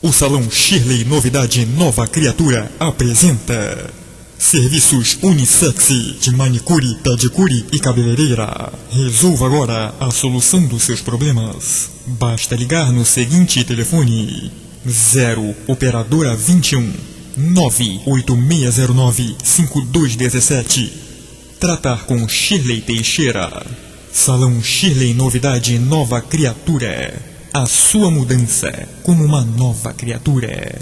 O Salão Shirley Novidade Nova Criatura apresenta Serviços unissex de manicure, pedicure e cabeleireira. Resolva agora a solução dos seus problemas. Basta ligar no seguinte telefone: 0 Operadora 21 98609 5217. Tratar com Shirley Teixeira. Salão Shirley Novidade Nova Criatura. A sua mudança como uma nova criatura.